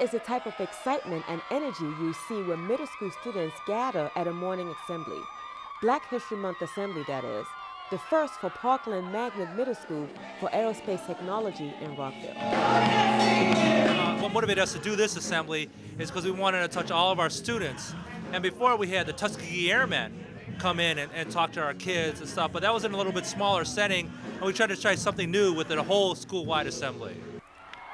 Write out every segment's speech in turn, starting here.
Is the type of excitement and energy you see when middle school students gather at a morning assembly. Black History Month assembly, that is. The first for Parkland Magnet Middle School for Aerospace Technology in Rockville. Uh, what motivated us to do this assembly is because we wanted to touch all of our students. And before we had the Tuskegee Airmen come in and, and talk to our kids and stuff, but that was in a little bit smaller setting, and we tried to try something new with a whole school-wide assembly.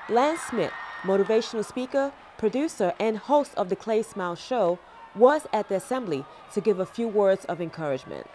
Lance Smith, motivational speaker, producer, and host of the Clay Smile Show, was at the assembly to give a few words of encouragement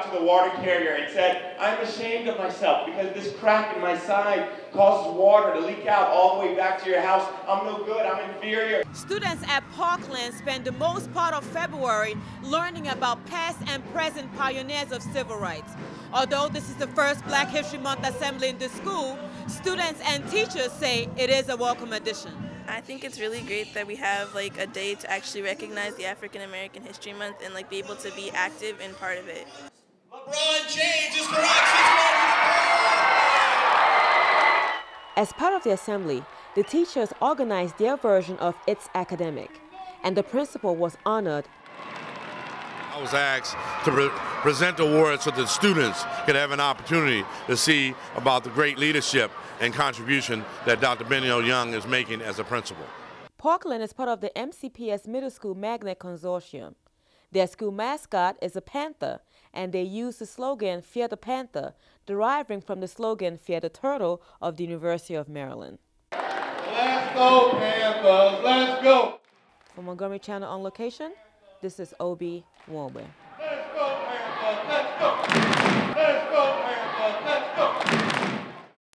to the water carrier and said, I'm ashamed of myself because this crack in my side causes water to leak out all the way back to your house. I'm no good, I'm inferior. Students at Parkland spend the most part of February learning about past and present pioneers of civil rights. Although this is the first Black History Month assembly in the school, students and teachers say it is a welcome addition. I think it's really great that we have like a day to actually recognize the African American History Month and like be able to be active and part of it. As part of the assembly, the teachers organized their version of It's Academic, and the principal was honored. I was asked to pre present awards so that students could have an opportunity to see about the great leadership and contribution that Dr. Benio Young is making as a principal. Parkland is part of the MCPS Middle School Magnet Consortium. Their school mascot is a panther, and they use the slogan Fear the Panther, deriving from the slogan Fear the Turtle of the University of Maryland. Let's go, Panthers! Let's go! For Montgomery Channel on location, this is Obi Warmer. Let's go, Panthers! Let's go!